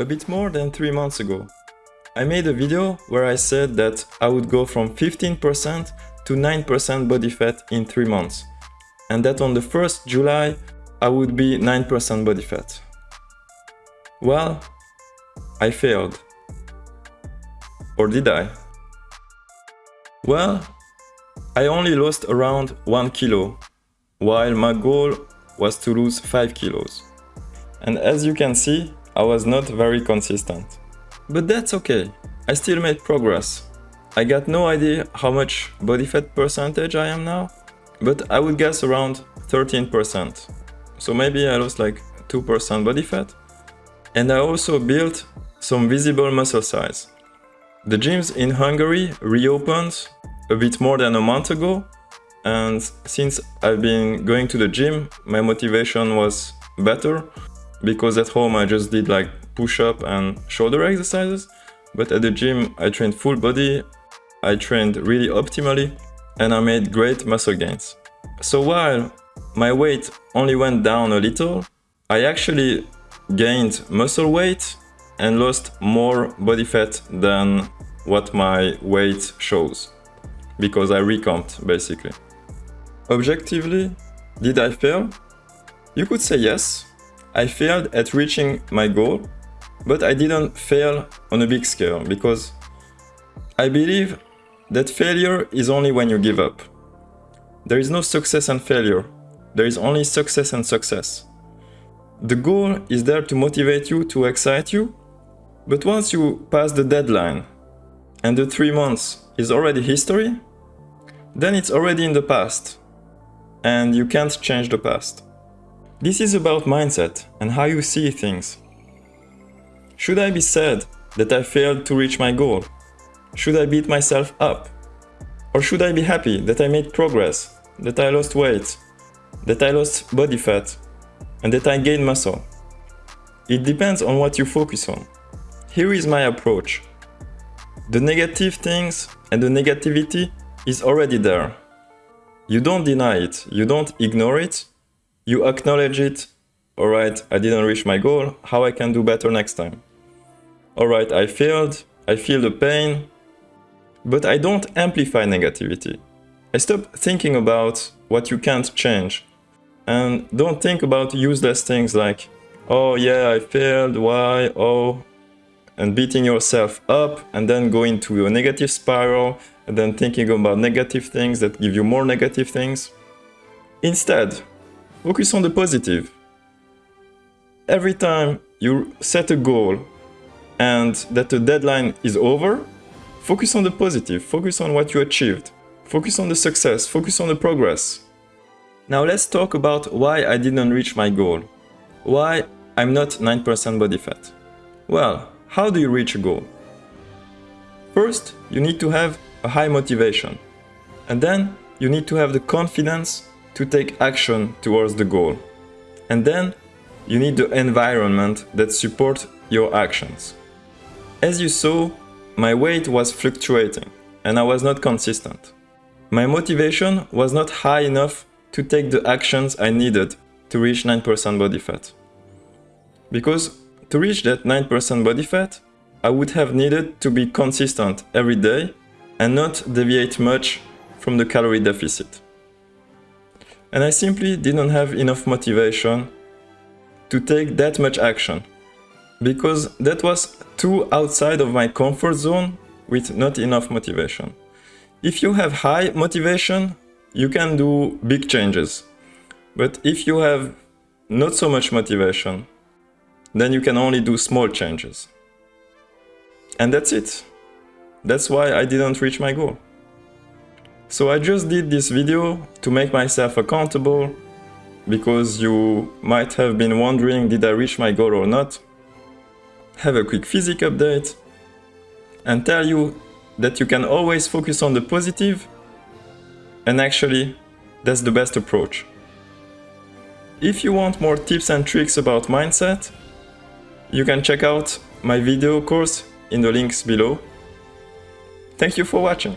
A bit more than 3 months ago, I made a video where I said that I would go from 15% to 9% body fat in 3 months and that on the 1st July I would be 9% body fat. Well, I failed. Or did I? Well, I only lost around 1 kilo, while my goal was to lose 5 kilos. And as you can see, I was not very consistent. But that's okay, I still made progress. I got no idea how much body fat percentage I am now, but I would guess around 13%. So maybe I lost like 2% body fat. And I also built some visible muscle size. The gyms in Hungary reopened a bit more than a month ago and since I've been going to the gym, my motivation was better because at home I just did like push-up and shoulder exercises but at the gym I trained full body, I trained really optimally and I made great muscle gains. So while my weight only went down a little, I actually gained muscle weight and lost more body fat than what my weight shows because I recomped basically. Objectively, did I fail? You could say yes, I failed at reaching my goal, but I didn't fail on a big scale because I believe that failure is only when you give up. There is no success and failure, there is only success and success. The goal is there to motivate you, to excite you, but once you pass the deadline and the three months is already history, then it's already in the past and you can't change the past. This is about mindset and how you see things. Should I be sad that I failed to reach my goal? Should I beat myself up? Or should I be happy that I made progress, that I lost weight, that I lost body fat, and that I gained muscle? It depends on what you focus on. Here is my approach. The negative things and the negativity is already there. You don't deny it, you don't ignore it, you acknowledge it. Alright, I didn't reach my goal, how I can do better next time. Alright, I failed, I feel the pain, but I don't amplify negativity. I stop thinking about what you can't change. And don't think about useless things like, oh yeah, I failed, why, oh, and beating yourself up and then go into a negative spiral and then thinking about negative things that give you more negative things. Instead, focus on the positive. Every time you set a goal and that the deadline is over, Focus on the positive, focus on what you achieved, focus on the success, focus on the progress. Now let's talk about why I didn't reach my goal. Why I'm not 9% body fat. Well, how do you reach a goal? First, you need to have a high motivation. And then you need to have the confidence to take action towards the goal. And then you need the environment that supports your actions. As you saw, my weight was fluctuating and I was not consistent. My motivation was not high enough to take the actions I needed to reach 9% body fat. Because to reach that 9% body fat, I would have needed to be consistent every day and not deviate much from the calorie deficit. And I simply didn't have enough motivation to take that much action because that was too outside of my comfort zone with not enough motivation. If you have high motivation, you can do big changes. But if you have not so much motivation, then you can only do small changes. And that's it. That's why I didn't reach my goal. So I just did this video to make myself accountable because you might have been wondering did I reach my goal or not have a quick physic update, and tell you that you can always focus on the positive, and actually, that's the best approach. If you want more tips and tricks about mindset, you can check out my video course in the links below. Thank you for watching.